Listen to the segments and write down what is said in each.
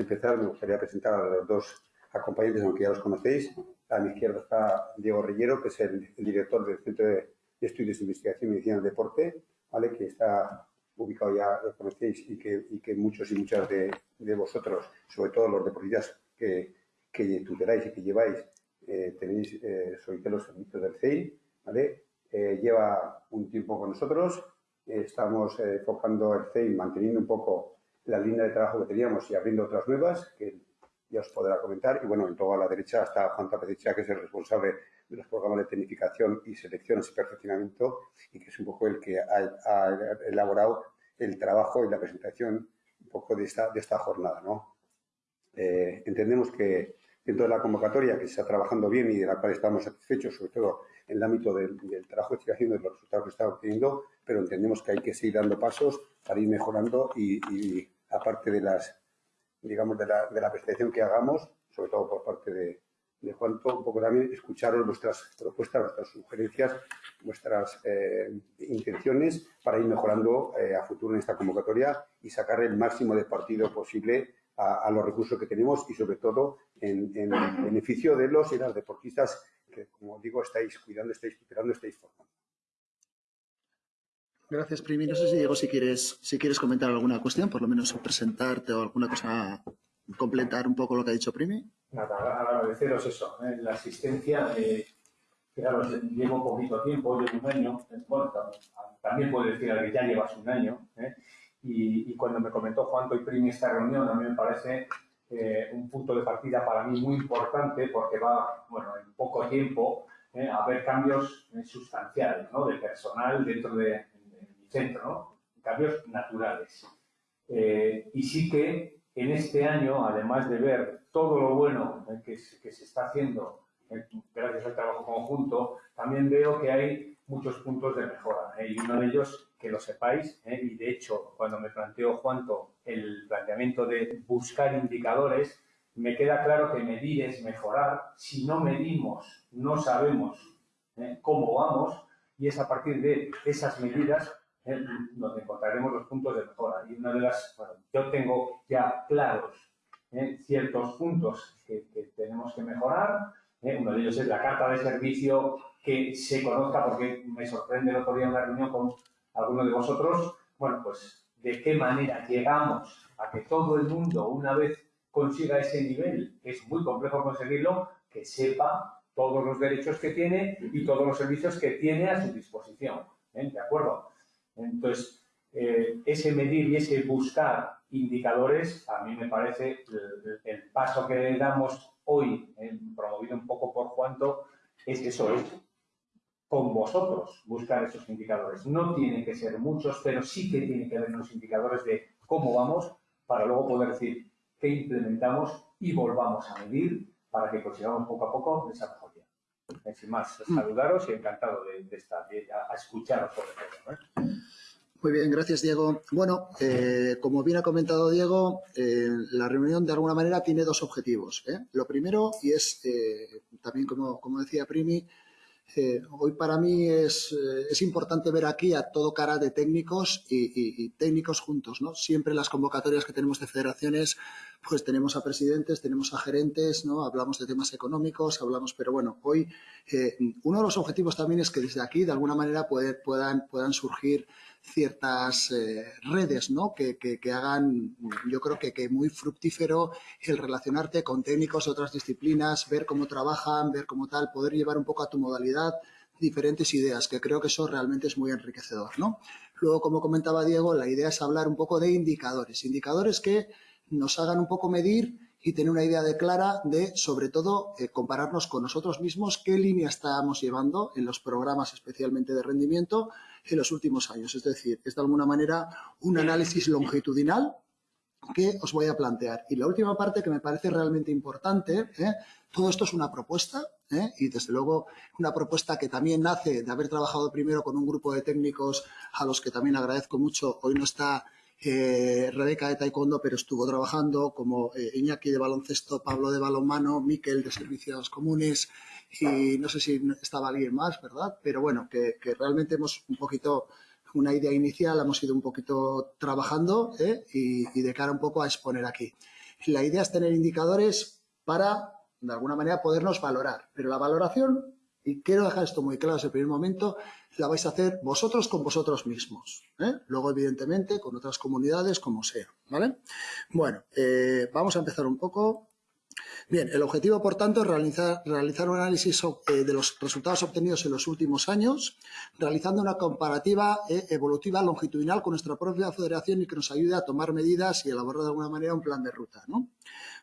empezar, me gustaría presentar a los dos acompañantes, aunque ya los conocéis. A mi izquierda está Diego Rillero, que es el, director del Centro de Estudios de Investigación y Medicina del Deporte, ¿vale? que está ubicado ya, lo conocéis, y que, y que muchos y muchas de, de, vosotros, sobre todo los deportistas que, que tuteláis y que lleváis, eh, tenéis, eh, los servicios del CEI, ¿vale? Eh, lleva un tiempo con nosotros, estamos enfocando el CEI, manteniendo un poco la línea de trabajo que teníamos y abriendo otras nuevas, que ya os podrá comentar. Y bueno, en toda la derecha está Juan Tapeticha, que es el responsable de los programas de tecnificación y selecciones y perfeccionamiento, y que es un poco el que ha, elaborado el trabajo y la presentación un poco de esta, de esta jornada. ¿no? Eh, entendemos que dentro de la convocatoria, que se está trabajando bien y de la cual estamos satisfechos, sobre todo en el ámbito del, trabajo que estoy haciendo y los resultados que está obteniendo, pero entendemos que hay que seguir dando pasos para ir mejorando y, y aparte de las, digamos, de la, de la presentación que hagamos, sobre todo por parte de, de Juanto, un poco también escucharos vuestras propuestas, vuestras sugerencias, vuestras eh, intenciones para ir mejorando eh, a futuro en esta convocatoria y sacar el máximo de partido posible a, a los recursos que tenemos y sobre todo en, en, beneficio de los y las deportistas que, como digo, estáis cuidando, estáis tutelando, estáis formando. Gracias, Primi. No sé si, Diego, si quieres, si quieres comentar alguna cuestión, por lo menos presentarte o alguna cosa, completar un poco lo que ha dicho Primi. Nada, agradeceros eso, ¿eh? la asistencia. Eh, fijaros, llevo poquito tiempo, llevo un año, bueno, también puedo decir que ya llevas un año, ¿eh? y, y, cuando me comentó Juanto y Primi esta reunión, a mí me parece eh, un punto de partida para mí muy importante porque va, bueno, en poco tiempo a haber cambios sustanciales, ¿no? De personal dentro de, centro, ¿no? Cambios naturales. Eh, y sí que en este año, además de ver todo lo bueno eh, que, se está haciendo eh, gracias al trabajo conjunto, también veo que hay muchos puntos de mejora. Y uno de ellos, que lo sepáis, y de hecho, cuando me planteó Juanto el planteamiento de buscar indicadores, me queda claro que medir es mejorar. Si no medimos, no sabemos cómo vamos, y es a partir de esas medidas ¿eh? donde encontraremos los puntos de mejora. Y una de las, bueno, yo tengo ya claros ¿eh? ciertos puntos que, que, tenemos que mejorar. ¿eh? Uno de ellos es la carta de servicio que se conozca, porque me sorprende el otro día en una reunión con alguno de vosotros, bueno, pues de qué manera llegamos a que todo el mundo, una vez consiga ese nivel, que es muy complejo conseguirlo, que sepa todos los derechos que tiene y todos los servicios que tiene a su disposición. ¿De acuerdo? Entonces, eh, ese medir y ese buscar indicadores, a mí me parece el, el paso que damos hoy, eh, promovido un poco por Juanto, es eso, es con vosotros buscar esos indicadores. No tienen que ser muchos, pero sí que tienen que haber unos indicadores de cómo vamos para luego poder decir qué implementamos y volvamos a medir para que consigamos poco a poco esa mejoría. Sin más, saludaros y encantado de, de estar, de, a, a escucharos sobre todo. ¿eh? Muy bien, gracias Diego. Bueno, eh, como bien ha comentado Diego, eh, la reunión de alguna manera tiene dos objetivos. ¿eh? Lo primero, y es también como, como, decía Primi, eh, hoy para mí es, eh, es, importante ver aquí a todo cara de técnicos y, técnicos juntos. ¿no? Siempre las convocatorias que tenemos de federaciones, pues tenemos a presidentes, tenemos a gerentes, ¿no? hablamos de temas económicos, hablamos, pero bueno, hoy uno de los objetivos también es que desde aquí de alguna manera puedan, puedan surgir ciertas eh, redes ¿no? que, que, hagan, yo creo que, que muy fructífero el relacionarte con técnicos de otras disciplinas, ver cómo trabajan, ver cómo tal, poder llevar un poco a tu modalidad diferentes ideas, que creo que eso realmente es muy enriquecedor. ¿no? Luego, como comentaba Diego, la idea es hablar un poco de indicadores, indicadores que nos hagan un poco medir y tener una idea de clara de, sobre todo, eh, compararnos con nosotros mismos, qué línea estamos llevando en los programas especialmente de rendimiento en los últimos años. Es decir, es de alguna manera un análisis longitudinal que os voy a plantear. Y la última parte que me parece realmente importante, ¿eh? todo esto es una propuesta ¿eh? y desde luego una propuesta que también nace de haber trabajado primero con un grupo de técnicos a los que también agradezco mucho. Hoy no está eh, Rebeca de Taekwondo, pero estuvo trabajando como eh, Iñaki de baloncesto, Pablo de balonmano, Miquel de servicios comunes y no sé si estaba alguien más, ¿verdad? Pero bueno, que, realmente hemos un poquito una idea inicial, hemos ido un poquito trabajando ¿eh? y, y, de cara un poco a exponer aquí. La idea es tener indicadores para, de alguna manera, podernos valorar. Pero la valoración, y quiero dejar esto muy claro desde el primer momento, la vais a hacer vosotros con vosotros mismos. ¿eh? Luego, evidentemente, con otras comunidades, como sea. ¿vale? Bueno, eh, vamos a empezar un poco. Bien, el objetivo, por tanto, es realizar, realizar un análisis eh, de los resultados obtenidos en los últimos años, realizando una comparativa eh, evolutiva longitudinal con nuestra propia federación y que nos ayude a tomar medidas y elaborar de alguna manera un plan de ruta. ¿no?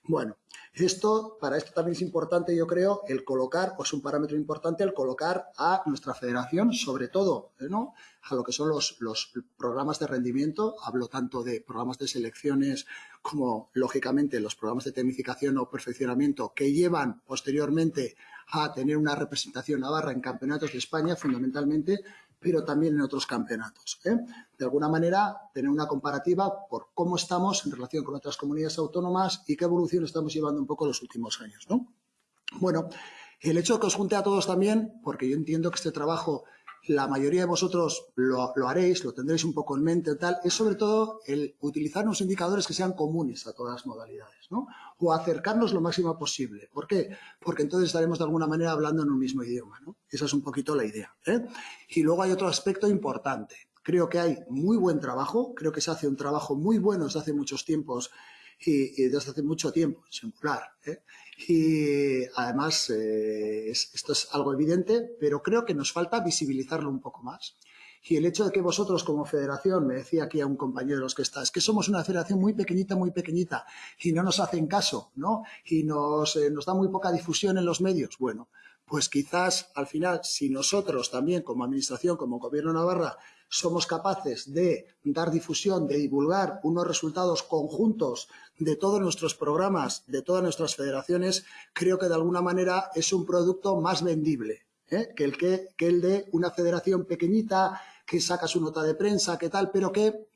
Bueno, esto, para esto también es importante, yo creo, el colocar, o es un parámetro importante, el colocar a nuestra federación, sobre todo, a lo que son los, los programas de rendimiento. Hablo tanto de programas de selecciones como, lógicamente, los programas de tecnificación o perfeccionamiento que llevan posteriormente a tener una representación navarra en campeonatos de España, fundamentalmente, pero también en otros campeonatos. ¿eh? De alguna manera, tener una comparativa por cómo estamos en relación con otras comunidades autónomas y qué evolución estamos llevando un poco los últimos años. ¿no? Bueno, el hecho de que os junte a todos también, porque yo entiendo que este trabajo la mayoría de vosotros lo, lo, haréis, lo tendréis un poco en mente tal, es sobre todo el utilizar unos indicadores que sean comunes a todas las modalidades, ¿no? O acercarnos lo máximo posible. ¿Por qué? Porque entonces estaremos de alguna manera hablando en un mismo idioma, ¿no? Esa es un poquito la idea. ¿eh? Y luego hay otro aspecto importante. Creo que hay muy buen trabajo, creo que se hace un trabajo muy bueno desde hace muchos tiempos y, desde hace mucho tiempo, singular. ¿eh? Y además, eh, es, esto es algo evidente, pero creo que nos falta visibilizarlo un poco más. Y el hecho de que vosotros como federación, me decía aquí a un compañero de los que está, es que somos una federación muy pequeñita, muy pequeñita, y no nos hacen caso, ¿no? Y nos, eh, nos da muy poca difusión en los medios. Bueno, pues quizás al final, si nosotros también como administración, como gobierno Navarra, somos capaces de dar difusión, de divulgar unos resultados conjuntos de todos nuestros programas, de todas nuestras federaciones, creo que de alguna manera es un producto más vendible ¿eh? que, el que, que el de una federación pequeñita que saca su nota de prensa, que tal, pero que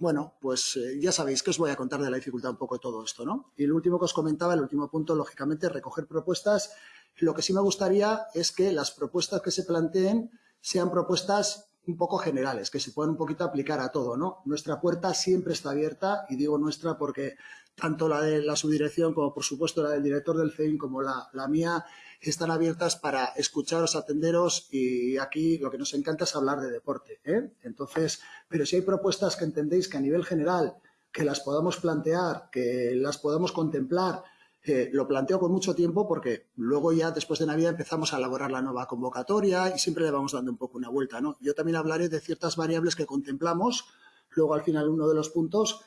bueno, pues eh, ya sabéis que os voy a contar de la dificultad un poco de todo esto, ¿no? Y el último que os comentaba, el último punto, lógicamente, recoger propuestas. Lo que sí me gustaría es que las propuestas que se planteen sean propuestas un poco generales, que se puedan un poquito aplicar a todo, ¿no? Nuestra puerta siempre está abierta, y digo nuestra porque tanto la de la subdirección como, por supuesto, la del director del CEIN como la, la mía, están abiertas para escucharos, atenderos y aquí lo que nos encanta es hablar de deporte. ¿eh? Entonces, pero si hay propuestas que entendéis que a nivel general, que las podamos plantear, que las podamos contemplar, eh, lo planteo con mucho tiempo porque luego ya después de Navidad empezamos a elaborar la nueva convocatoria y siempre le vamos dando un poco una vuelta. ¿no? Yo también hablaré de ciertas variables que contemplamos, luego al final uno de los puntos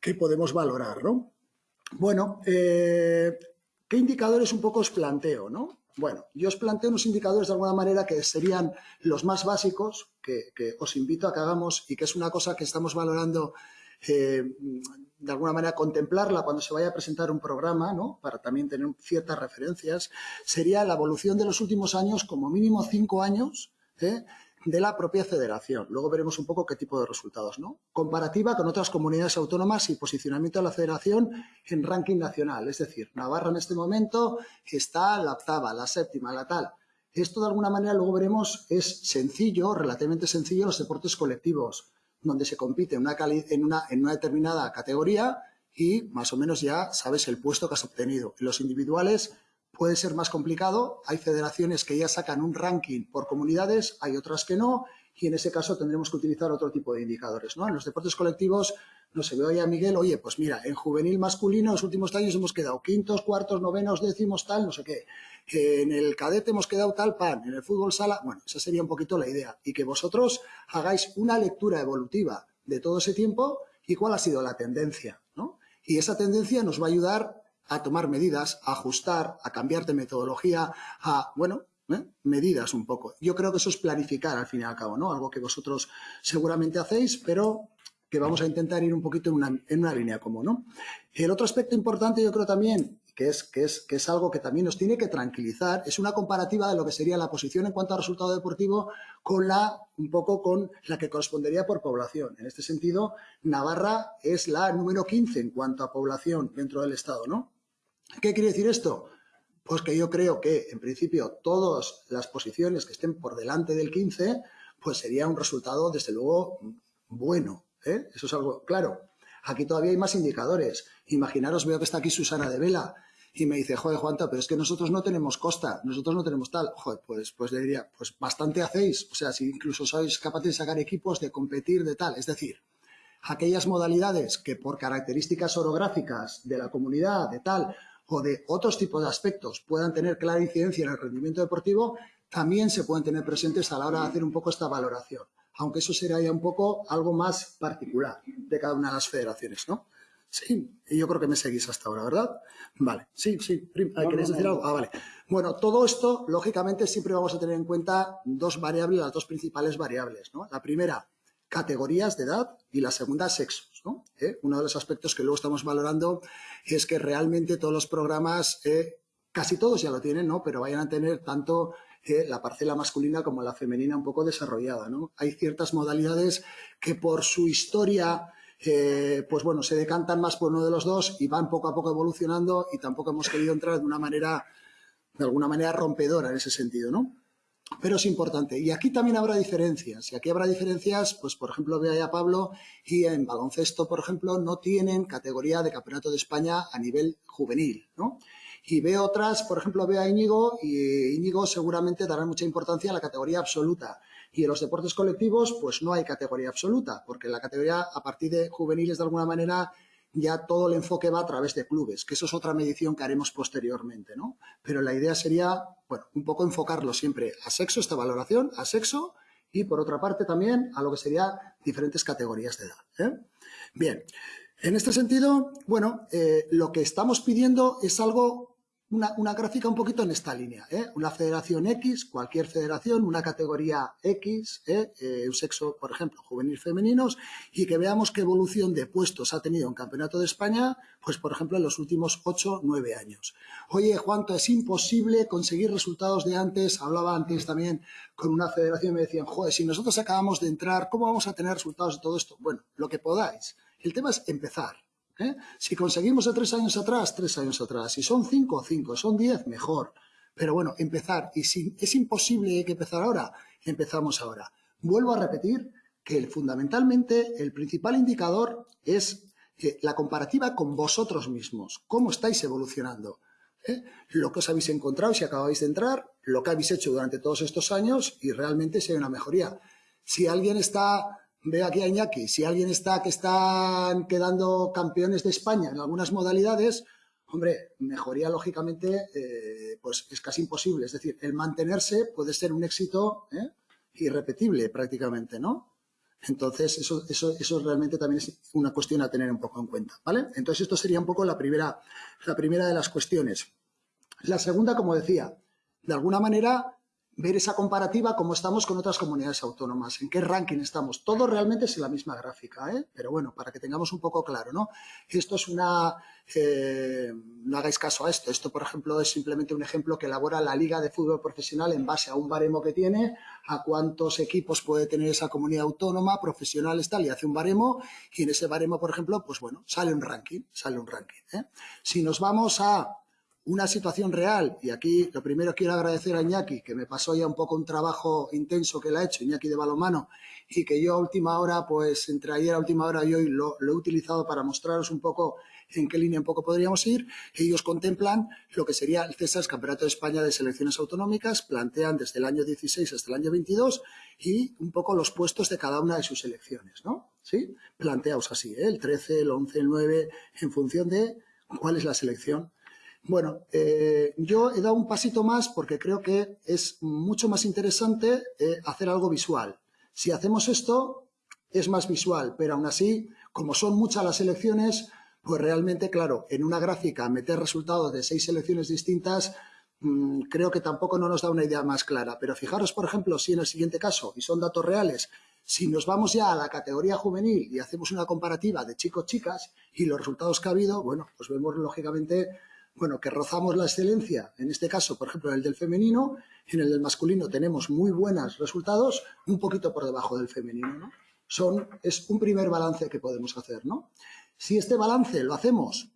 que podemos valorar. ¿no? Bueno, eh, ¿qué indicadores un poco os planteo? ¿no? Bueno, yo os planteo unos indicadores de alguna manera que serían los más básicos, que, que os invito a que hagamos y que es una cosa que estamos valorando eh, de alguna manera contemplarla cuando se vaya a presentar un programa, ¿no? para también tener ciertas referencias, sería la evolución de los últimos años, como mínimo cinco años, ¿eh? de la propia federación. Luego veremos un poco qué tipo de resultados. ¿no? Comparativa con otras comunidades autónomas y posicionamiento de la federación en ranking nacional. Es decir, Navarra en este momento está la octava, la séptima, la tal. Esto de alguna manera luego veremos es sencillo, relativamente sencillo en los deportes colectivos donde se compite en una, en, una, en una determinada categoría y más o menos ya sabes el puesto que has obtenido. En los individuales puede ser más complicado, hay federaciones que ya sacan un ranking por comunidades, hay otras que no, y en ese caso tendremos que utilizar otro tipo de indicadores. ¿no? En los deportes colectivos, no se ve a Miguel, oye, pues mira, en juvenil masculino en los últimos años hemos quedado quintos, cuartos, novenos, décimos, tal, no sé qué. En el cadete hemos quedado tal pan, en el fútbol sala, bueno, esa sería un poquito la idea. Y que vosotros hagáis una lectura evolutiva de todo ese tiempo y cuál ha sido la tendencia, ¿no? Y esa tendencia nos va a ayudar a tomar medidas, a ajustar, a cambiar de metodología, a, bueno, ¿eh? medidas un poco. Yo creo que eso es planificar al fin y al cabo, ¿no? Algo que vosotros seguramente hacéis, pero que vamos a intentar ir un poquito en una, en una línea común, ¿no? El otro aspecto importante yo creo también, que es, que, es, que es algo que también nos tiene que tranquilizar, es una comparativa de lo que sería la posición en cuanto a resultado deportivo con la, un poco con la que correspondería por población. En este sentido, Navarra es la número 15 en cuanto a población dentro del Estado, ¿no? ¿Qué quiere decir esto? Pues que yo creo que, en principio, todas las posiciones que estén por delante del 15, pues sería un resultado, desde luego, bueno. ¿eh? Eso es algo claro. Aquí todavía hay más indicadores. Imaginaros, veo que está aquí Susana de Vela y me dice, joder, Juanta, pero es que nosotros no tenemos costa, nosotros no tenemos tal. Joder, pues, pues le diría, pues bastante hacéis. O sea, si incluso sois capaces de sacar equipos, de competir, de tal. Es decir, aquellas modalidades que por características orográficas de la comunidad, de tal, o de otros tipos de aspectos puedan tener clara incidencia en el rendimiento deportivo, también se pueden tener presentes a la hora de hacer un poco esta valoración. Aunque eso será ya un poco algo más particular de cada una de las federaciones, ¿no? Sí, y yo creo que me seguís hasta ahora, ¿verdad? Vale, sí, sí. ¿Queréis decir algo? Ah, vale. Bueno, todo esto, lógicamente, siempre vamos a tener en cuenta dos variables, las dos principales variables, ¿no? La primera, categorías de edad y la segunda, sexos, ¿no? ¿Eh? Uno de los aspectos que luego estamos valorando es que realmente todos los programas, eh, casi todos ya lo tienen, ¿no? Pero vayan a tener tanto eh, la parcela masculina como la femenina un poco desarrollada, ¿no? Hay ciertas modalidades que por su historia pues bueno, se decantan más por uno de los dos y van poco a poco evolucionando y tampoco hemos querido entrar de una manera, de alguna manera rompedora en ese sentido, ¿no? Pero es importante. Y aquí también habrá diferencias. Y aquí habrá diferencias, pues por ejemplo, veo a Pablo y en baloncesto, por ejemplo, no tienen categoría de campeonato de España a nivel juvenil, ¿no? Y veo otras, por ejemplo, veo a Íñigo y Íñigo seguramente dará mucha importancia a la categoría absoluta. Y en los deportes colectivos, pues no hay categoría absoluta, porque la categoría a partir de juveniles, de alguna manera, ya todo el enfoque va a través de clubes, que eso es otra medición que haremos posteriormente, ¿no? Pero la idea sería, bueno, un poco enfocarlo siempre a sexo, esta valoración, a sexo, y por otra parte también a lo que sería diferentes categorías de edad. ¿eh? Bien, en este sentido, bueno, eh, lo que estamos pidiendo es algo una, gráfica un poquito en esta línea. ¿eh? Una federación X, cualquier federación, una categoría X, ¿eh? Eh, un sexo, por ejemplo, juvenil femeninos, y que veamos qué evolución de puestos ha tenido un campeonato de España, pues por ejemplo en los últimos 8, 9 años. Oye, Juanto, es imposible conseguir resultados de antes. Hablaba antes también con una federación y me decían, joder, si nosotros acabamos de entrar, ¿cómo vamos a tener resultados de todo esto? Bueno, lo que podáis. El tema es empezar. ¿Eh? Si conseguimos de tres años atrás, tres años atrás. Si son cinco, cinco. Son diez, mejor. Pero bueno, empezar. Y si es imposible que empezar ahora, empezamos ahora. Vuelvo a repetir que fundamentalmente el principal indicador es eh, la comparativa con vosotros mismos. ¿Cómo estáis evolucionando? ¿Eh? Lo que os habéis encontrado si acabáis de entrar, lo que habéis hecho durante todos estos años y realmente si hay una mejoría. Si alguien está Veo aquí a Iñaki, si alguien está que están quedando campeones de España en algunas modalidades, hombre, mejoría lógicamente, eh, pues es casi imposible. Es decir, el mantenerse puede ser un éxito ¿eh? irrepetible prácticamente, ¿no? Entonces, eso, eso, eso realmente también es una cuestión a tener un poco en cuenta, ¿vale? Entonces, esto sería un poco la primera, la primera de las cuestiones. La segunda, como decía, de alguna manera ver esa comparativa, cómo estamos con otras comunidades autónomas, en qué ranking estamos. Todo realmente es la misma gráfica, ¿eh? pero bueno, para que tengamos un poco claro, ¿no? Esto es una... Eh, no hagáis caso a esto. Esto, por ejemplo, es simplemente un ejemplo que elabora la Liga de Fútbol Profesional en base a un baremo que tiene, a cuántos equipos puede tener esa comunidad autónoma, profesionales, tal, y hace un baremo, y en ese baremo, por ejemplo, pues bueno, sale un ranking, sale un ranking. ¿eh? Si nos vamos a una situación real, y aquí lo primero quiero agradecer a Iñaki, que me pasó ya un poco un trabajo intenso que le ha hecho, Iñaki de balomano, y que yo a última hora, pues entre ayer a última hora y hoy lo, he utilizado para mostraros un poco en qué línea un poco podríamos ir. Ellos contemplan lo que sería el CESAS Campeonato de España de Selecciones Autonómicas, plantean desde el año 16 hasta el año 22 y un poco los puestos de cada una de sus selecciones, ¿no? ¿Sí? Planteaos así, ¿eh? el 13, el 11, el 9, en función de cuál es la selección bueno, eh, yo he dado un pasito más porque creo que es mucho más interesante eh, hacer algo visual. Si hacemos esto, es más visual, pero aún así, como son muchas las elecciones, pues realmente, claro, en una gráfica meter resultados de seis selecciones distintas, mm, creo que tampoco no nos da una idea más clara. Pero fijaros, por ejemplo, si en el siguiente caso, y son datos reales, si nos vamos ya a la categoría juvenil y hacemos una comparativa de chicos-chicas y los resultados que ha habido, bueno, pues vemos lógicamente bueno, que rozamos la excelencia, en este caso, por ejemplo, en el del femenino, en el del masculino tenemos muy buenos resultados, un poquito por debajo del femenino, ¿no? Son, es un primer balance que podemos hacer, ¿no? Si este balance lo hacemos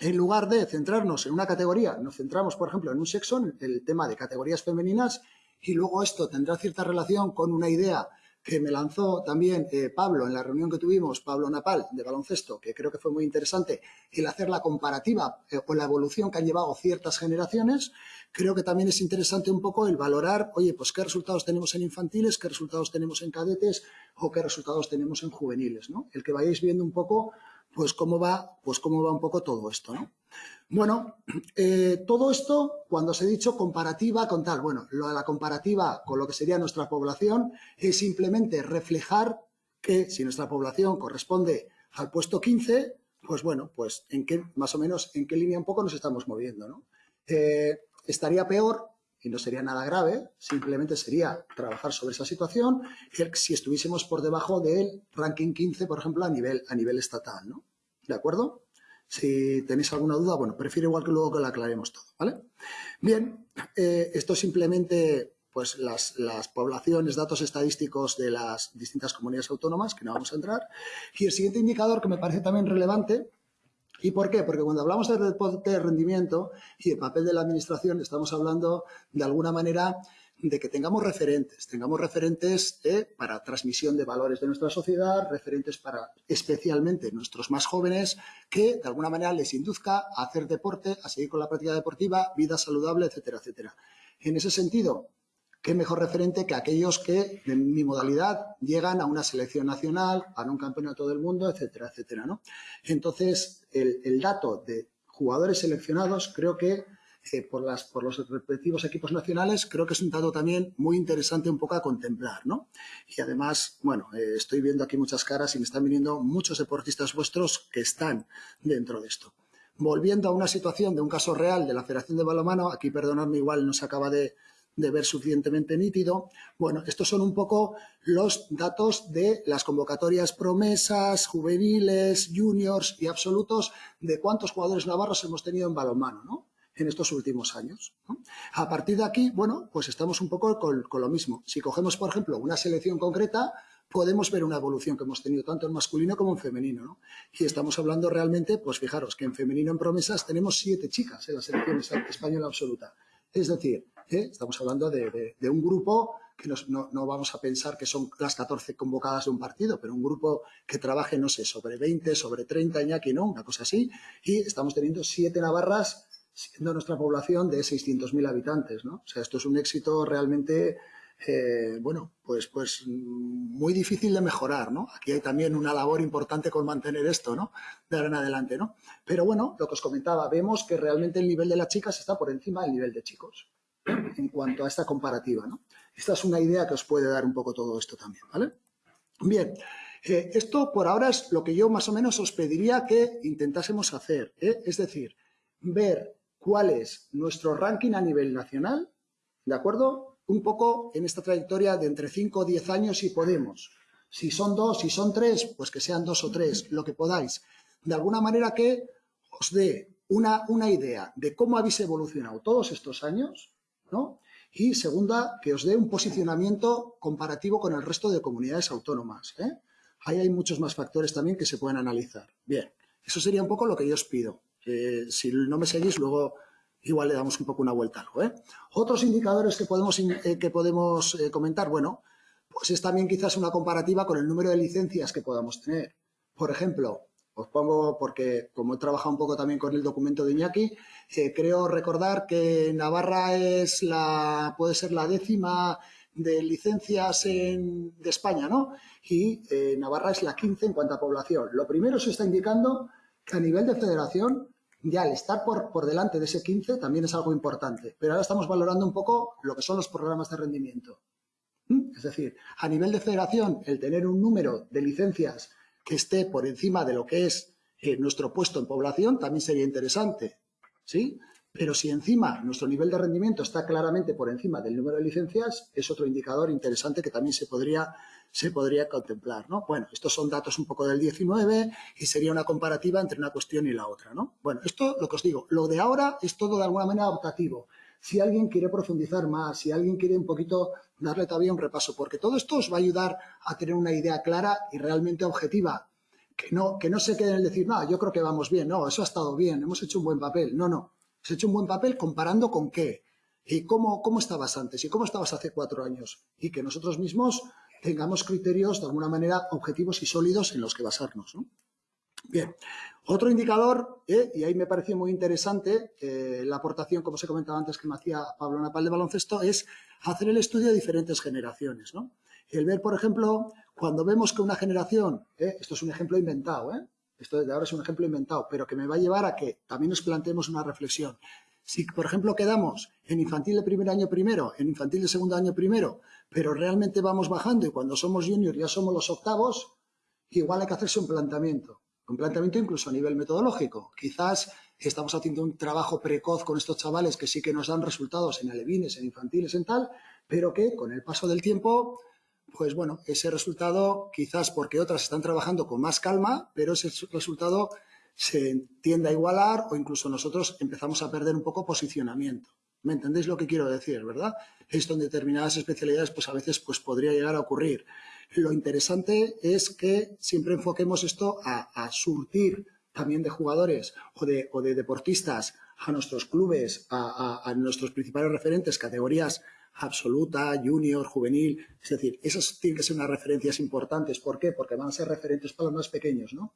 en lugar de centrarnos en una categoría, nos centramos, por ejemplo, en un sexo, en el tema de categorías femeninas, y luego esto tendrá cierta relación con una idea que me lanzó también eh, Pablo en la reunión que tuvimos, Pablo Napal, de baloncesto, que creo que fue muy interesante, el hacer la comparativa eh, o la evolución que han llevado ciertas generaciones, creo que también es interesante un poco el valorar, oye, pues qué resultados tenemos en infantiles, qué resultados tenemos en cadetes o qué resultados tenemos en juveniles, ¿no? El que vayáis viendo un poco, pues cómo va, pues cómo va un poco todo esto, ¿no? Bueno, eh, todo esto, cuando os he dicho comparativa con tal, bueno, lo de la comparativa con lo que sería nuestra población es simplemente reflejar que si nuestra población corresponde al puesto 15, pues bueno, pues en qué, más o menos, en qué línea un poco nos estamos moviendo, ¿no? Eh, estaría peor y no sería nada grave, simplemente sería trabajar sobre esa situación si estuviésemos por debajo del ranking 15, por ejemplo, a nivel, a nivel estatal, ¿no? ¿De acuerdo? Si tenéis alguna duda, bueno, prefiero igual que luego que la aclaremos todo, ¿vale? Bien, eh, esto simplemente pues las, las, poblaciones, datos estadísticos de las distintas comunidades autónomas, que no vamos a entrar. Y el siguiente indicador que me parece también relevante, ¿y por qué? Porque cuando hablamos de deporte de rendimiento y el papel de la administración, estamos hablando de alguna manera de que tengamos referentes, tengamos referentes eh, para transmisión de valores de nuestra sociedad, referentes para especialmente nuestros más jóvenes, que de alguna manera les induzca a hacer deporte, a seguir con la práctica deportiva, vida saludable, etcétera, etcétera. En ese sentido, qué mejor referente que aquellos que en mi modalidad llegan a una selección nacional, a un campeonato del mundo, etcétera, etcétera, ¿no? Entonces, el, dato de jugadores seleccionados creo que eh, por los respectivos equipos nacionales, creo que es un dato también muy interesante un poco a contemplar, ¿no? Y además, bueno, eh, estoy viendo aquí muchas caras y me están viniendo muchos deportistas vuestros que están dentro de esto. Volviendo a una situación de un caso real de la Federación de Balomano, aquí perdonadme igual no se acaba de, de ver suficientemente nítido. Bueno, estos son un poco los datos de las convocatorias promesas, juveniles, juniors y absolutos de cuántos jugadores navarros hemos tenido en balonmano, ¿no? en estos últimos años. A partir de aquí, bueno, pues estamos un poco con, con, lo mismo. Si cogemos, por ejemplo, una selección concreta, podemos ver una evolución que hemos tenido tanto en masculino como en femenino. ¿no? Y estamos hablando realmente, pues fijaros, que en femenino en promesas tenemos siete chicas en la selección española absoluta. Es decir, ¿eh? estamos hablando de, un grupo que no, no, vamos a pensar que son las 14 convocadas de un partido, pero un grupo que trabaje, no sé, sobre 20, sobre 30, Iñaki, ¿no? Una cosa así. Y estamos teniendo siete navarras siendo nuestra población de 600.000 habitantes, ¿no? O sea, esto es un éxito realmente, eh, bueno, pues, pues muy difícil de mejorar, ¿no? Aquí hay también una labor importante con mantener esto, ¿no? De ahora en adelante, ¿no? Pero bueno, lo que os comentaba, vemos que realmente el nivel de las chicas está por encima del nivel de chicos en cuanto a esta comparativa, ¿no? Esta es una idea que os puede dar un poco todo esto también, ¿vale? Bien, eh, esto por ahora es lo que yo más o menos os pediría que intentásemos hacer, ¿eh? es decir, ver cuál es nuestro ranking a nivel nacional, ¿de acuerdo? Un poco en esta trayectoria de entre 5 o 10 años si podemos. Si son dos, si son tres, pues que sean dos o tres, lo que podáis. De alguna manera que os dé una, una idea de cómo habéis evolucionado todos estos años, Y segunda, que os dé un posicionamiento comparativo con el resto de comunidades autónomas. ¿eh? Ahí hay muchos más factores también que se pueden analizar. Bien, eso sería un poco lo que yo os pido. Eh, si no me seguís, luego igual le damos un poco una vuelta algo. ¿eh? Otros indicadores que podemos, que podemos comentar, bueno, pues es también quizás una comparativa con el número de licencias que podamos tener. Por ejemplo, os pongo, porque como he trabajado un poco también con el documento de Iñaki, eh, creo recordar que Navarra es la, puede ser la décima de licencias en, de España, ¿no? Y Navarra es la 15 en cuanto a población. Lo primero se está indicando que a nivel de federación ya el estar por, por delante de ese 15 también es algo importante. Pero ahora estamos valorando un poco lo que son los programas de rendimiento. ¿Mm? Es decir, a nivel de federación, el tener un número de licencias que esté por encima de lo que es eh, nuestro puesto en población también sería interesante. ¿Sí? Pero si encima nuestro nivel de rendimiento está claramente por encima del número de licencias, es otro indicador interesante que también se podría se podría contemplar, ¿no? Bueno, estos son datos un poco del 19 y sería una comparativa entre una cuestión y la otra, ¿no? Bueno, esto lo que os digo, lo de ahora es todo de alguna manera adaptativo. Si alguien quiere profundizar más, si alguien quiere un poquito darle todavía un repaso, porque todo esto os va a ayudar a tener una idea clara y realmente objetiva, que no, que no se quede en decir, no, yo creo que vamos bien, no, eso ha estado bien, hemos hecho un buen papel. No, no, se ha hecho un buen papel comparando con qué. ¿Y cómo, cómo estabas antes? ¿Y cómo estabas hace cuatro años? Y que nosotros mismos tengamos criterios de alguna manera objetivos y sólidos en los que basarnos. Bien, otro indicador, eh, y ahí me pareció muy interesante eh, la aportación, como os he comentado antes, que me hacía Pablo Napal de baloncesto, es hacer el estudio de diferentes generaciones. ¿no? El ver, por ejemplo, cuando vemos que una generación, eh, esto es un ejemplo inventado, esto de ahora es un ejemplo inventado, pero que me va a llevar a que también nos planteemos una reflexión. Si, por ejemplo, quedamos en infantil de primer año primero, en infantil de segundo año primero, pero realmente vamos bajando y cuando somos junior ya somos los octavos, igual hay que hacerse un planteamiento. Un planteamiento incluso a nivel metodológico. Quizás estamos haciendo un trabajo precoz con estos chavales que sí que nos dan resultados en alevines, en infantiles, en tal, pero que con el paso del tiempo, pues bueno, ese resultado quizás porque otras están trabajando con más calma, pero ese resultado se tiende a igualar o incluso nosotros empezamos a perder un poco posicionamiento. ¿Me entendéis lo que quiero decir, verdad? Esto en determinadas especialidades pues a veces pues podría llegar a ocurrir. Lo interesante es que siempre enfoquemos esto a, surtir también de jugadores o de, o de, deportistas a nuestros clubes, a, a, nuestros principales referentes, categorías absoluta, junior, juvenil. Es decir, esas tienen que ser unas referencias importantes. ¿Por qué? Porque van a ser referentes para los más pequeños, ¿no?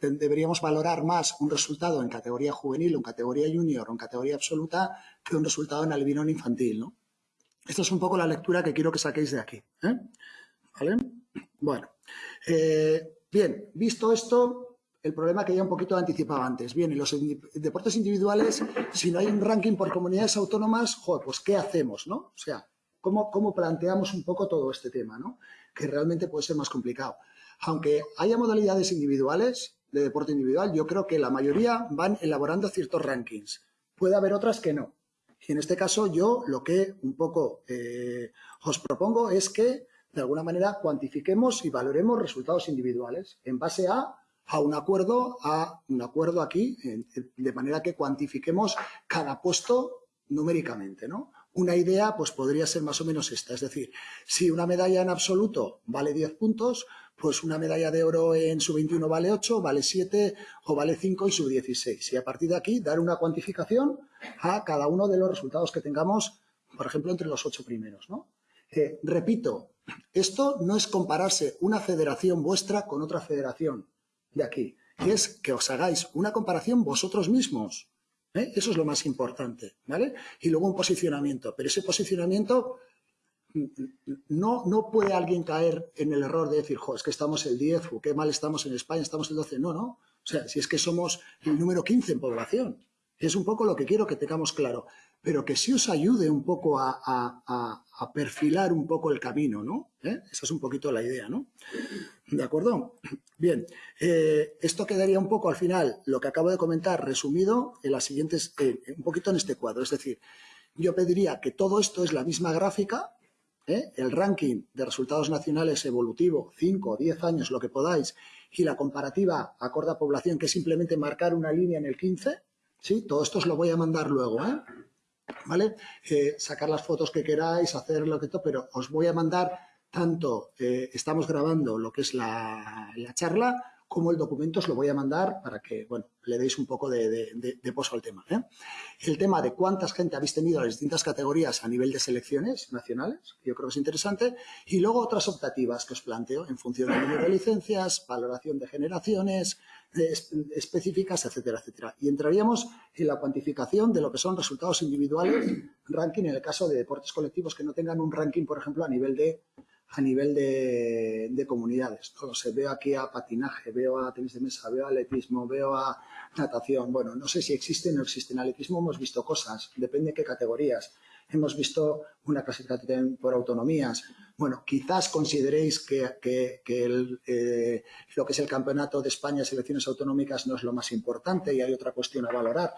Deberíamos valorar más un resultado en categoría juvenil o en categoría junior o en categoría absoluta que un resultado en albinón infantil, ¿no? Esta es un poco la lectura que quiero que saquéis de aquí. ¿eh? ¿Vale? Bueno, eh, bien, visto esto, el problema que ya un poquito anticipaba antes. Bien, en los deportes individuales, si no hay un ranking por comunidades autónomas, pues ¿qué hacemos, no? O sea, ¿cómo, cómo planteamos un poco todo este tema, no? Que realmente puede ser más complicado aunque haya modalidades individuales de deporte individual, yo creo que la mayoría van elaborando ciertos rankings. Puede haber otras que no. Y en este caso yo lo que un poco eh, os propongo es que de alguna manera cuantifiquemos y valoremos resultados individuales en base a, a un acuerdo, a un acuerdo aquí, de manera que cuantifiquemos cada puesto numéricamente, ¿no? Una idea pues podría ser más o menos esta, es decir, si una medalla en absoluto vale 10 puntos, pues una medalla de oro en su 21 vale 8, vale 7 o vale 5 y su 16. Y a partir de aquí dar una cuantificación a cada uno de los resultados que tengamos, por ejemplo, entre los ocho primeros. ¿no? Eh, repito, esto no es compararse una federación vuestra con otra federación de aquí, es que os hagáis una comparación vosotros mismos. ¿eh? Eso es lo más importante, ¿vale? Y luego un posicionamiento, pero ese posicionamiento no, no puede alguien caer en el error de decir, jo, es que estamos el 10 o qué mal estamos en España, estamos el 12. No, no. O sea, si es que somos el número 15 en población. Es un poco lo que quiero que tengamos claro. Pero que sí os ayude un poco a, perfilar un poco el camino, ¿no? ¿Eh? Esa es un poquito la idea, ¿no? ¿De acuerdo? Bien, eh, esto quedaría un poco al final, lo que acabo de comentar, resumido en las siguientes, un poquito en este cuadro. Es decir, yo pediría que todo esto es la misma gráfica, ¿eh? el ranking de resultados nacionales evolutivo, 5 o 10 años, lo que podáis, y la comparativa acorde a población, que es simplemente marcar una línea en el 15, ¿sí? Todo esto os lo voy a mandar luego, ¿eh? ¿Vale? Eh, sacar las fotos que queráis, hacer lo que todo, pero os voy a mandar tanto, estamos grabando lo que es la, la charla, como el documento os lo voy a mandar para que, bueno, le deis un poco de, poso al tema. ¿eh? El tema de cuántas gente habéis tenido en las distintas categorías a nivel de selecciones nacionales, yo creo que es interesante, y luego otras optativas que os planteo en función del número de licencias, valoración de generaciones específicas, etcétera, etcétera. Y entraríamos en la cuantificación de lo que son resultados individuales, ranking en el caso de deportes colectivos que no tengan un ranking, por ejemplo, a nivel de a nivel de, comunidades. No veo aquí a patinaje, veo a tenis de mesa, veo a atletismo, veo a natación. Bueno, no sé si existe o no existe. En atletismo hemos visto cosas, depende de qué categorías. Hemos visto una clasificación por autonomías. Bueno, quizás consideréis que, eh, lo que es el campeonato de España, selecciones autonómicas, no es lo más importante y hay otra cuestión a valorar.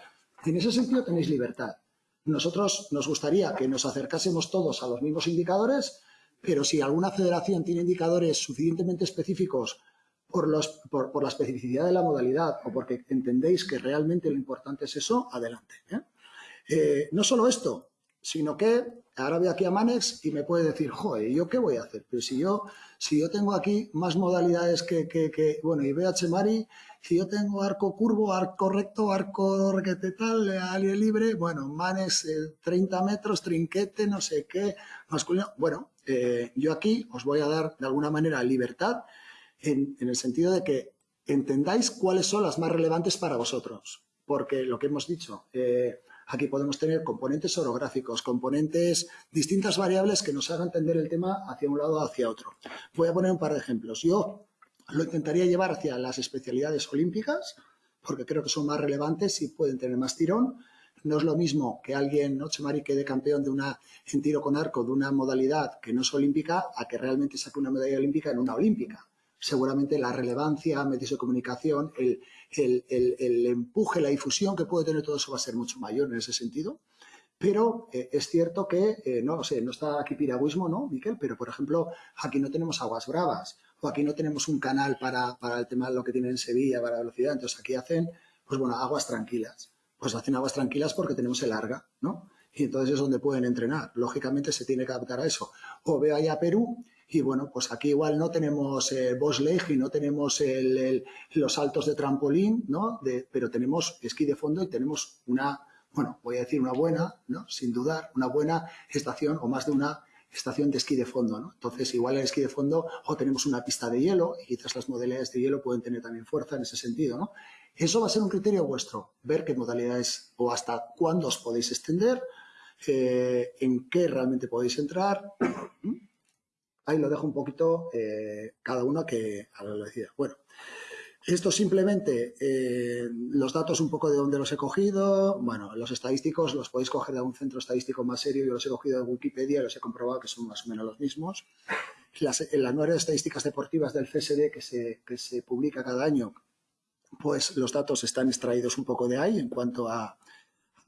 En ese sentido tenéis libertad. Nosotros nos gustaría que nos acercásemos todos a los mismos indicadores pero si alguna federación tiene indicadores suficientemente específicos por, los, por, la especificidad de la modalidad o porque entendéis que realmente lo importante es eso, adelante. ¿eh? Eh, no solo esto, sino que ahora voy aquí a Manex y me puede decir, joder, ¿yo qué voy a hacer? Pero si yo, si yo tengo aquí más modalidades que, que, bueno, y a Chemari, si yo tengo arco curvo, arco recto, arco requete tal, aire libre, bueno, Manex 30 eh, metros, trinquete, no sé qué, masculino, bueno, eh, yo aquí os voy a dar de alguna manera libertad en, en el sentido de que entendáis cuáles son las más relevantes para vosotros, porque lo que hemos dicho, eh, Aquí podemos tener componentes orográficos, componentes, distintas variables que nos hagan entender el tema hacia un lado o hacia otro. Voy a poner un par de ejemplos. Yo lo intentaría llevar hacia las especialidades olímpicas, porque creo que son más relevantes y pueden tener más tirón. No es lo mismo que alguien, ¿no? Chemari quede campeón de una, en tiro con arco de una modalidad que no es olímpica a que realmente saque una medalla olímpica en una olímpica seguramente la relevancia, medios de comunicación, el, el, empuje, la difusión que puede tener todo eso va a ser mucho mayor en ese sentido. Pero eh, es cierto que, eh, no sé, no está aquí piragüismo, ¿no, Miquel? Pero, por ejemplo, aquí no tenemos aguas bravas o aquí no tenemos un canal para, para el tema de lo que tienen en Sevilla, para la velocidad. Entonces, aquí hacen, pues bueno, aguas tranquilas. Pues hacen aguas tranquilas porque tenemos el Arga, ¿no? Y entonces es donde pueden entrenar. Lógicamente se tiene que adaptar a eso. O veo allá Perú y bueno, pues aquí igual no tenemos eh, y no tenemos los saltos de trampolín, ¿no? pero tenemos esquí de fondo y tenemos una, bueno, voy a decir una buena, ¿no? Sin dudar, una buena estación o más de una estación de esquí de fondo, ¿no? Entonces, igual en el esquí de fondo o tenemos una pista de hielo y quizás las modalidades de hielo pueden tener también fuerza en ese sentido, ¿no? Eso va a ser un criterio vuestro, ver qué modalidades o hasta cuándo os podéis extender, eh, en qué realmente podéis entrar, ahí lo dejo un poquito eh, cada uno que a lo decida. Bueno, esto simplemente, eh, los datos un poco de dónde los he cogido, bueno, los estadísticos los podéis coger de un centro estadístico más serio, yo los he cogido de Wikipedia los he comprobado que son más o menos los mismos. Las, en las nuevas estadísticas deportivas del CSD que se, que se publica cada año, pues los datos están extraídos un poco de ahí en cuanto a,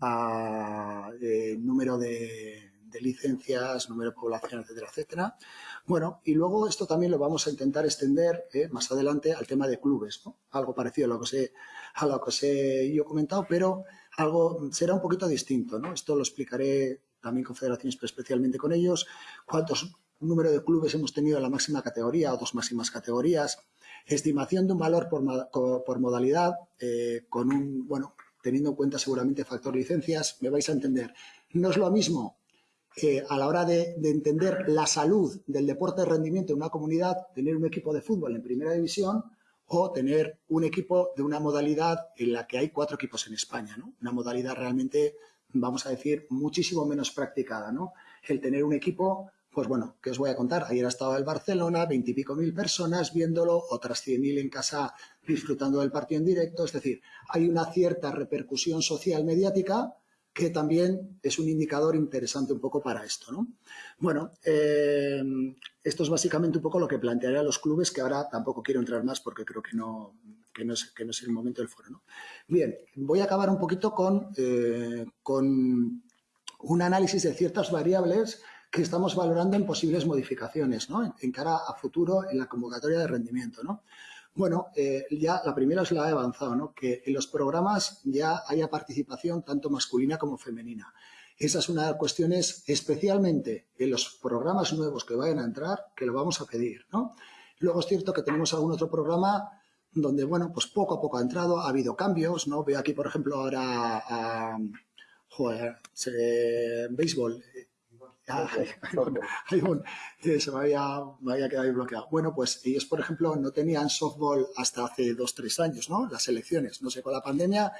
a eh, número de, licencias, número de población, etcétera, etcétera. Bueno, y luego esto también lo vamos a intentar extender eh, más adelante al tema de clubes, ¿no? Algo parecido a lo que sé, a lo que sé yo he comentado, pero algo será un poquito distinto, ¿no? Esto lo explicaré también con federaciones, pero especialmente con ellos, cuántos número de clubes hemos tenido en la máxima categoría o dos máximas categorías, estimación de un valor por, modalidad, eh, con un, bueno, teniendo en cuenta seguramente factor licencias, me vais a entender. No es lo mismo a la hora de, entender la salud del deporte de rendimiento en una comunidad, tener un equipo de fútbol en primera división o tener un equipo de una modalidad en la que hay cuatro equipos en España, ¿no? Una modalidad realmente, vamos a decir, muchísimo menos practicada, ¿no? El tener un equipo, pues bueno, ¿qué os voy a contar? Ayer ha estado el Barcelona, veintipico mil personas viéndolo, otras cien mil en casa disfrutando del partido en directo, es decir, hay una cierta repercusión social mediática que también es un indicador interesante un poco para esto. ¿no? Bueno, eh, esto es básicamente un poco lo que plantearé a los clubes, que ahora tampoco quiero entrar más porque creo que no, que no, es, que no es el momento del foro. ¿no? Bien, voy a acabar un poquito con, eh, con un análisis de ciertas variables que estamos valorando en posibles modificaciones ¿no? en, cara a futuro en la convocatoria de rendimiento. ¿no? Bueno, eh, ya la primera es la he avanzado, ¿no? que en los programas ya haya participación tanto masculina como femenina. Esa es una de las cuestiones, especialmente en los programas nuevos que vayan a entrar, que lo vamos a pedir. ¿no? Luego es cierto que tenemos algún otro programa donde, bueno, pues poco a poco ha entrado, ha habido cambios, ¿no? Veo aquí, por ejemplo, ahora a, joder, béisbol, Ah, se me había, me había quedado ahí bloqueado. Bueno, pues ellos, por ejemplo, no tenían softball hasta hace dos, tres años, ¿no? Las elecciones. No sé, con la pandemia,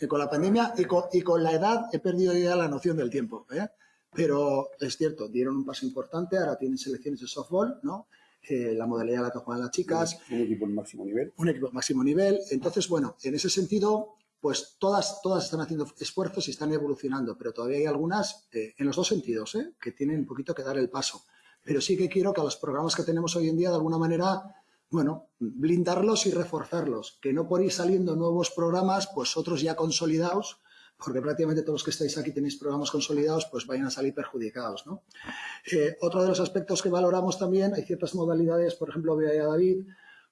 eh, con la pandemia y con, y con la edad he perdido ya la noción del tiempo, ¿eh? Pero es cierto, dieron un paso importante, ahora tienen selecciones de softball, ¿no? Eh, la modalidad la que juegan las chicas. Un equipo de máximo nivel. Un equipo de máximo nivel. Entonces, bueno, en ese sentido, pues todas, todas están haciendo esfuerzos y están evolucionando, pero todavía hay algunas eh, en los dos sentidos, ¿eh? que tienen un poquito que dar el paso. Pero sí que quiero que a los programas que tenemos hoy en día, de alguna manera, bueno, blindarlos y reforzarlos, que no por ir saliendo nuevos programas, pues otros ya consolidados, porque prácticamente todos los que estáis aquí tenéis programas consolidados, pues vayan a salir perjudicados. ¿no? Eh, otro de los aspectos que valoramos también, hay ciertas modalidades, por ejemplo, vea a David,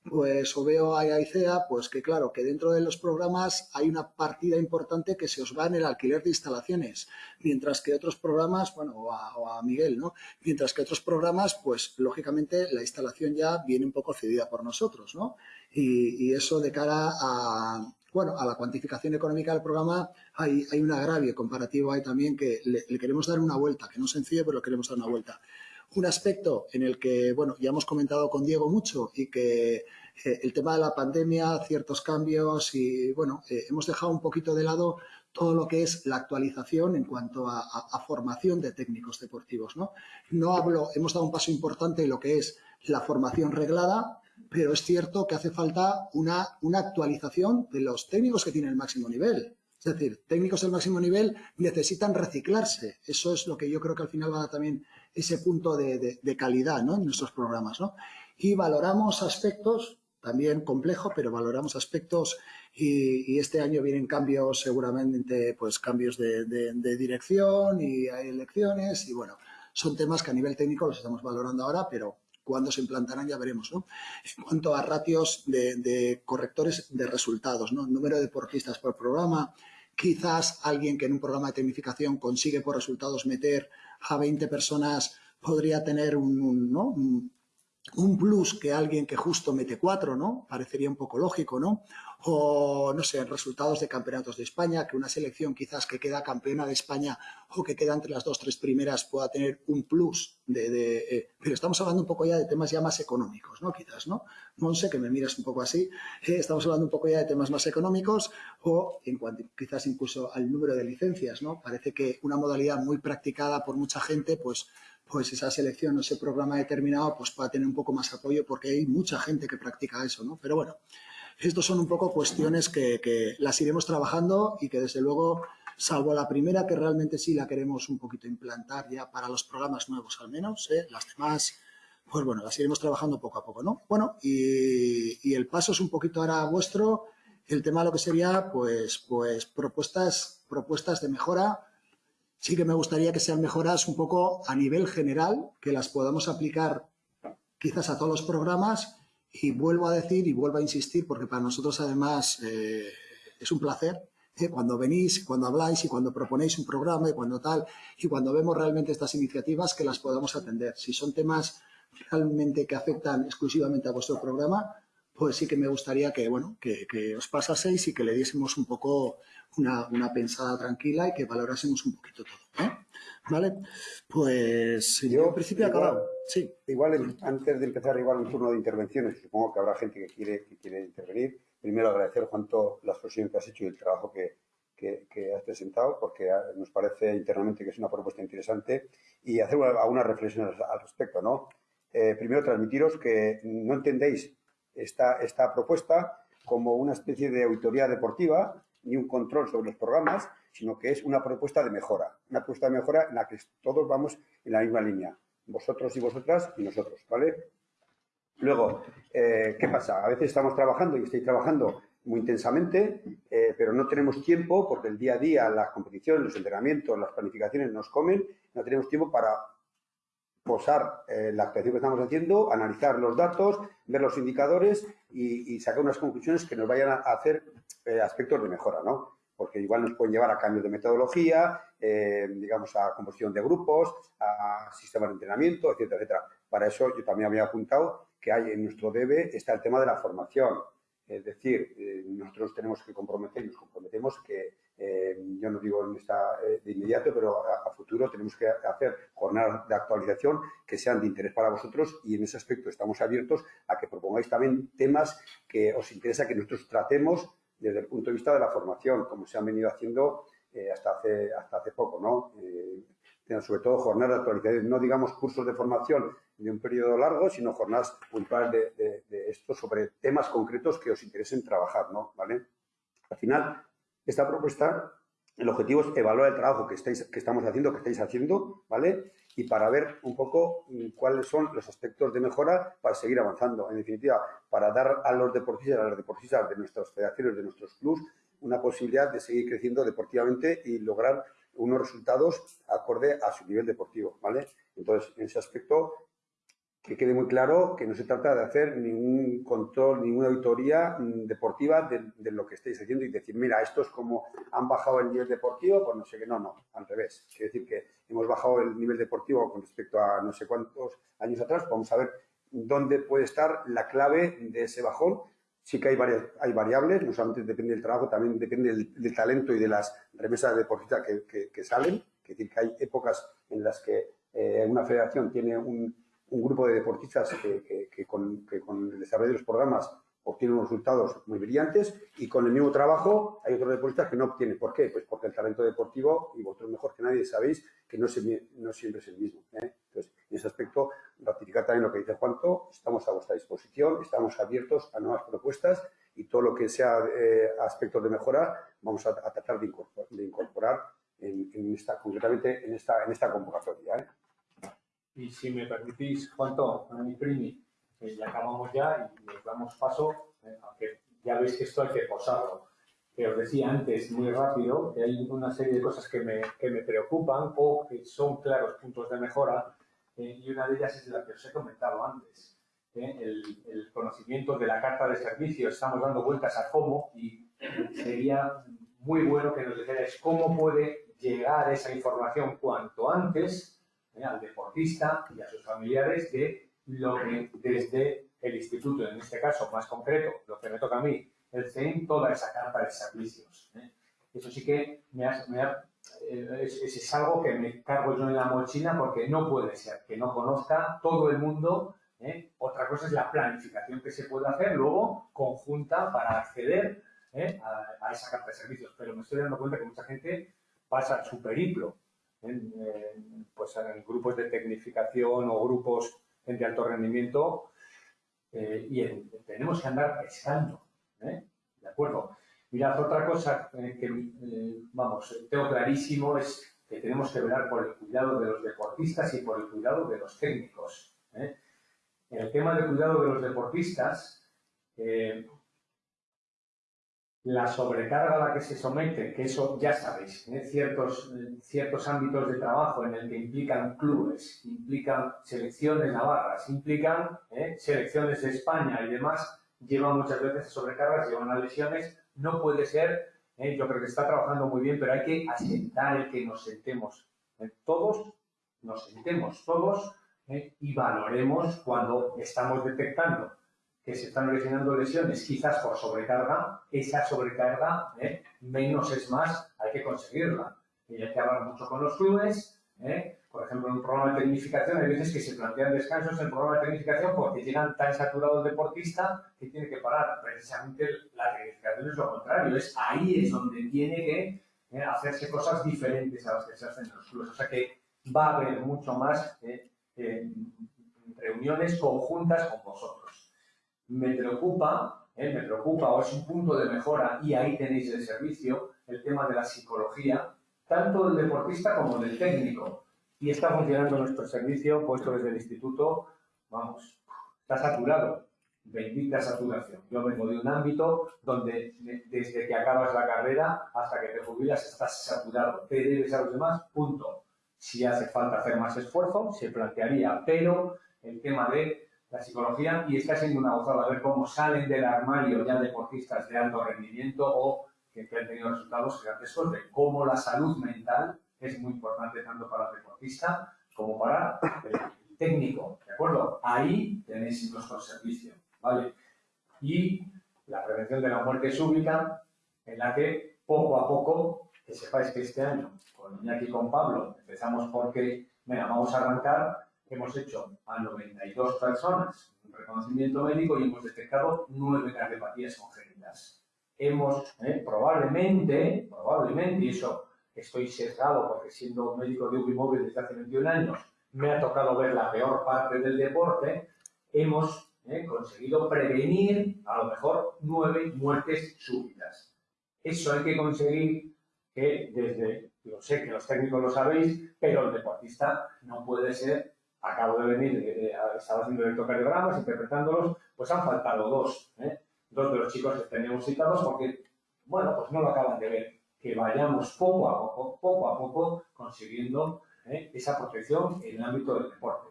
pues o veo a ICEA, pues que claro, que dentro de los programas hay una partida importante que se os va en el alquiler de instalaciones, mientras que otros programas, bueno, o a, Miguel, ¿no? Mientras que otros programas, pues lógicamente la instalación ya viene un poco cedida por nosotros, ¿no? Y, eso de cara a, bueno, a la cuantificación económica del programa hay, hay un agravio comparativo ahí también que le, le, queremos dar una vuelta, que no es sencillo, pero le queremos dar una vuelta. Un aspecto en el que, bueno, ya hemos comentado con Diego mucho y que eh, el tema de la pandemia, ciertos cambios y, bueno, eh, hemos dejado un poquito de lado todo lo que es la actualización en cuanto a, formación de técnicos deportivos, ¿no? No hablo, hemos dado un paso importante en lo que es la formación reglada, pero es cierto que hace falta una, una actualización de los técnicos que tienen el máximo nivel. Es decir, técnicos del máximo nivel necesitan reciclarse. Eso es lo que yo creo que al final va a también ese punto de, calidad ¿no? en nuestros programas. ¿no? Y valoramos aspectos, también complejo, pero valoramos aspectos y, este año vienen cambios seguramente, pues cambios de, dirección y hay elecciones y bueno, son temas que a nivel técnico los estamos valorando ahora, pero cuando se implantarán ya veremos. ¿no? En cuanto a ratios de, correctores de resultados, ¿no? número de deportistas por programa, quizás alguien que en un programa de tecnificación consigue por resultados meter a 20 personas podría tener un, ¿no? un plus que alguien que justo mete cuatro, ¿no? Parecería un poco lógico, ¿no? O, no sé, resultados de campeonatos de España, que una selección quizás que queda campeona de España o que queda entre las dos, tres primeras pueda tener un plus de... Eh, pero estamos hablando un poco ya de temas ya más económicos, ¿no? Quizás, ¿no? Monse, que me miras un poco así, eh, estamos hablando un poco ya de temas más económicos o en cuanto quizás incluso al número de licencias, ¿no? Parece que una modalidad muy practicada por mucha gente, pues pues esa selección o ese programa determinado pues pueda tener un poco más apoyo porque hay mucha gente que practica eso, ¿no? Pero bueno, estos son un poco cuestiones que, las iremos trabajando y que desde luego, salvo la primera que realmente sí la queremos un poquito implantar ya para los programas nuevos al menos, ¿eh? las demás, pues bueno, las iremos trabajando poco a poco, ¿no? Bueno, y, el paso es un poquito ahora vuestro, el tema lo que sería, pues, pues propuestas, propuestas de mejora sí que me gustaría que sean mejoras un poco a nivel general, que las podamos aplicar quizás a todos los programas y vuelvo a decir y vuelvo a insistir porque para nosotros además eh, es un placer ¿eh? cuando venís, cuando habláis y cuando proponéis un programa y cuando tal y cuando vemos realmente estas iniciativas que las podamos atender. Si son temas realmente que afectan exclusivamente a vuestro programa, pues sí que me gustaría que, bueno, que, que os pasaseis y que le diésemos un poco una, una, pensada tranquila y que valorásemos un poquito todo. ¿eh? ¿Vale? Pues yo en principio he acabado. Sí. Igual, antes de empezar igual un turno de intervenciones, supongo que habrá gente que quiere, que quiere intervenir. Primero agradecer, Juanto, la exposición que has hecho y el trabajo que, que, has presentado, porque nos parece internamente que es una propuesta interesante y hacer algunas reflexiones al respecto. ¿no? Eh, primero, transmitiros que no entendéis esta, esta propuesta como una especie de auditoría deportiva ni un control sobre los programas, sino que es una propuesta de mejora, una propuesta de mejora en la que todos vamos en la misma línea, vosotros y vosotras y nosotros, ¿vale? Luego, eh, ¿qué pasa? A veces estamos trabajando y estoy trabajando muy intensamente, eh, pero no tenemos tiempo porque el día a día, las competiciones, los entrenamientos, las planificaciones nos comen, no tenemos tiempo para posar eh, la actuación que estamos haciendo, analizar los datos, ver los indicadores y, sacar unas conclusiones que nos vayan a hacer eh, aspectos de mejora, ¿no? Porque igual nos pueden llevar a cambios de metodología, eh, digamos, a composición de grupos, a sistemas de entrenamiento, etcétera, etcétera. Para eso yo también había apuntado que hay en nuestro debe está el tema de la formación. Es decir, nosotros tenemos que comprometer y nos comprometemos que eh, yo no digo en esta, eh, de inmediato, pero a, futuro tenemos que hacer jornadas de actualización que sean de interés para vosotros y en ese aspecto estamos abiertos a que propongáis también temas que os interesa que nosotros tratemos desde el punto de vista de la formación, como se han venido haciendo eh, hasta, hace, hasta hace poco, ¿no? sobre todo jornadas de actualización, no digamos cursos de formación de un periodo largo, sino jornadas puntuales de, de, esto sobre temas concretos que os interesen trabajar, ¿no? ¿Vale? Al final, esta propuesta, el objetivo es evaluar el trabajo que, estáis, que estamos haciendo, que estáis haciendo, ¿vale? Y para ver un poco mm, cuáles son los aspectos de mejora para seguir avanzando. En definitiva, para dar a los deportistas, a las deportistas de nuestras federaciones, de nuestros clubes, una posibilidad de seguir creciendo deportivamente y lograr unos resultados acorde a su nivel deportivo, ¿vale? Entonces, en ese aspecto, que quede muy claro que no se trata de hacer ningún control, ninguna auditoría mm, deportiva de, lo que estáis haciendo y decir, mira, estos como han bajado el nivel deportivo, pues no sé qué, no, no, al revés. Quiere decir que hemos bajado el nivel deportivo con respecto a no sé cuántos años atrás, vamos a ver dónde puede estar la clave de ese bajón. Sí que hay, hay variables, no solamente depende del trabajo, también depende del, talento y de las remesas deportistas que, que, salen. Es decir, que hay épocas en las que eh, una federación tiene un, un grupo de deportistas que, con, el desarrollo de los programas obtienen unos resultados muy brillantes y con el mismo trabajo hay otros deportistas que no obtienen. ¿Por qué? Pues porque el talento deportivo, y vosotros mejor que nadie sabéis, que no, siempre es el mismo. ¿eh? Entonces, en ese aspecto, ratificar también lo que dice Juanto, estamos a vuestra disposición, estamos abiertos a nuevas propuestas y todo lo que sea eh, aspectos de mejora vamos a, tratar de incorporar, en, esta, concretamente en esta, en esta convocatoria. ¿eh? Y si me permitís, Juanto, mi primi, que ya acabamos ya y les damos paso, eh, aunque ya veis que esto hay que posarlo. Que os decía antes, muy rápido, que hay una serie de cosas que me, que me preocupan o que son claros puntos de mejora, eh, y una de ellas es la que os he comentado antes. Eh, el, el, conocimiento de la carta de servicio, estamos dando vueltas a cómo y sería muy bueno que nos dijerais cómo puede llegar esa información cuanto antes ¿eh? al deportista y a sus familiares de lo que desde el instituto, en este caso más concreto, lo que me toca a mí, el CEIN, toda esa carta de servicios. ¿eh? Eso sí que me eh, es, algo que me cargo yo en la mochila porque no puede ser que no conozca todo el mundo. Otra cosa es la planificación que se puede hacer luego conjunta para acceder a, a, esa carta de servicios. Pero me estoy dando cuenta que mucha gente pasa su periplo en, pues en grupos de tecnificación o grupos de alto rendimiento eh, y tenemos que andar pescando, ¿eh? ¿de acuerdo? Mirad, otra cosa eh, que, vamos, tengo clarísimo es que tenemos que velar por el cuidado de los deportistas y por el cuidado de los técnicos. En el tema del cuidado de los deportistas, la sobrecarga a la que se somete, que eso ya sabéis, ¿eh? ciertos, ciertos ámbitos de trabajo en el que implican clubes, implican selecciones navarras, implican ¿eh? selecciones de España y demás, llevan muchas veces sobrecargas, llevan a lesiones, no puede ser, ¿eh? yo creo que está trabajando muy bien, pero hay que asentar el que nos sentemos. Todos nos sentemos, todos, y valoremos cuando estamos detectando que se están originando lesiones, quizás por sobrecarga, esa sobrecarga, ¿eh? menos es más, hay que conseguirla. Y hay que hablar mucho con los clubes, ¿eh? por ejemplo, en un programa de tecnificación hay veces que se plantean descansos en el programa de tecnificación porque llegan tan saturado el deportista que tiene que parar. Precisamente la tecnificación es lo contrario, es ahí es donde tiene que ¿eh? hacerse cosas diferentes a las que se hacen en los clubes. O sea que va a haber mucho más reuniones conjuntas con vosotros me preocupa, eh, me preocupa o es un punto de mejora y ahí tenéis el servicio, el tema de la psicología, tanto del deportista como del técnico. Y está funcionando nuestro servicio puesto desde el instituto, vamos, está saturado, bendita saturación. Yo vengo de un ámbito donde desde que acabas la carrera hasta que te jubilas estás saturado, te debes a los demás, punto. Si hace falta hacer más esfuerzo, se plantearía, pero el tema de la psicología y está siendo una gozada ver cómo salen del armario ya deportistas de alto rendimiento o que, han tenido resultados gigantescos de cómo la salud mental es muy importante tanto para el deportista como para el técnico, ¿de acuerdo? Ahí tenéis nuestro servicio, ¿vale? Y la prevención de la muerte súbita, en la que poco a poco, que sepáis que este año, con Iñaki y con Pablo, empezamos porque, venga, vamos a arrancar hemos hecho a 92 personas un reconocimiento médico y hemos detectado nueve cardiopatías congénitas. Hemos, eh, probablemente, probablemente, y eso estoy sesgado porque siendo médico de móvil desde hace 21 años, me ha tocado ver la peor parte del deporte, hemos eh, conseguido prevenir a lo mejor nueve muertes súbitas. Eso hay que conseguir que desde, yo sé que los técnicos lo sabéis, pero el deportista no puede ser acabo de venir, estaba haciendo electrocardiogramas, interpretándolos, pues han faltado dos, ¿eh? dos de los chicos que teníamos citados porque, bueno, pues no lo acaban de ver. Que vayamos poco a poco, poco a poco, consiguiendo ¿eh? esa protección en el ámbito del deporte.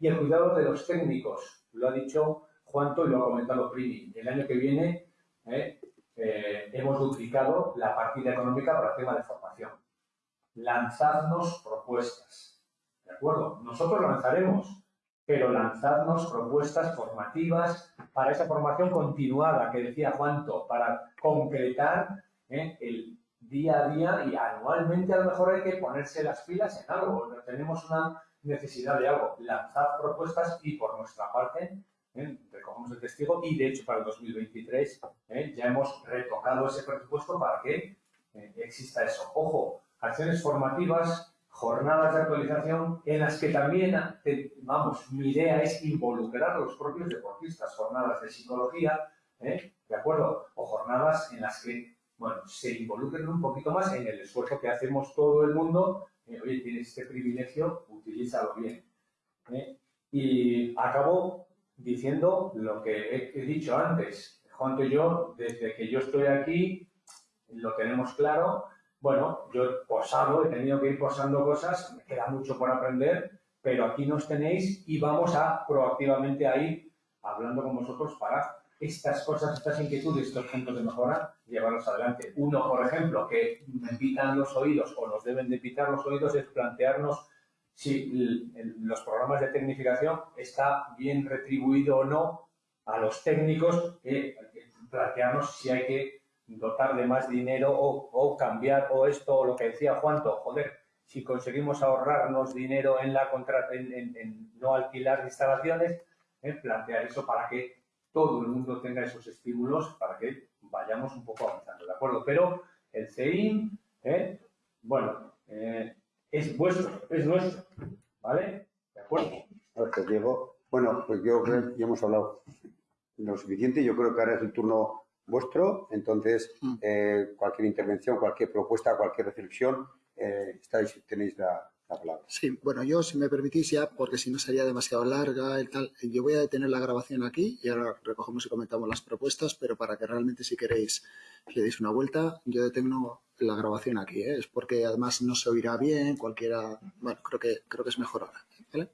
Y el cuidado de los técnicos, lo ha dicho Juanto y lo ha comentado Primi. El año que viene. Eh, hemos duplicado la partida económica para el tema de formación. Lanzadnos propuestas, ¿de acuerdo? Nosotros lanzaremos, pero lanzadnos propuestas formativas para esa formación continuada que decía Juanto, para concretar ¿eh? el día a día y anualmente a lo mejor hay que ponerse las pilas en algo. Tenemos una necesidad de algo. Lanzar propuestas y por nuestra parte ¿eh? recogemos el testigo y de hecho para el 2023 ¿eh? ya hemos retocado ese presupuesto para que eh, exista eso. Ojo, acciones formativas, jornadas de actualización en las que también, vamos, mi idea es involucrar a los propios deportistas, jornadas de psicología, ¿de acuerdo? O jornadas en las que, bueno, se involucren un poquito más en el esfuerzo que hacemos todo el mundo. oye, tienes este privilegio, utilízalo bien. Y acabo diciendo lo que he, dicho antes. Juan y yo, desde que yo estoy aquí, lo tenemos claro. Bueno, yo he posado, he tenido que ir posando cosas, me queda mucho por aprender, pero aquí nos tenéis y vamos a proactivamente a ir hablando con vosotros para estas cosas, estas inquietudes, estos puntos de mejora, llevarlos adelante. Uno, por ejemplo, que me pitan los oídos o nos deben de pitar los oídos es plantearnos si los programas de tecnificación está bien retribuido o no a los técnicos, eh, plantearnos si hay que dotar de más dinero o, cambiar o esto o lo que decía Juanto, joder, si conseguimos ahorrarnos dinero en la en, no alquilar instalaciones, eh, plantear eso para que todo el mundo tenga esos estímulos para que vayamos un poco avanzando, ¿de acuerdo? Pero el CEIM, eh, bueno, es vuestro, es nuestro, ¿vale? ¿De acuerdo? Gracias, Diego. Bueno, pues yo creo que ya hemos hablado lo suficiente. Yo creo que ahora es el turno vuestro. Entonces, mm. eh, cualquier intervención, cualquier propuesta, cualquier reflexión, eh, estáis, tenéis la, palabra. Sí, bueno, yo si me permitís ya, porque si no sería demasiado larga y tal, yo voy a detener la grabación aquí y ahora recogemos y comentamos las propuestas, pero para que realmente si queréis le deis una vuelta, yo detengo la grabación aquí, ¿eh? es porque además no se oirá bien, cualquiera, bueno, creo que, creo que es mejor ahora, ¿vale?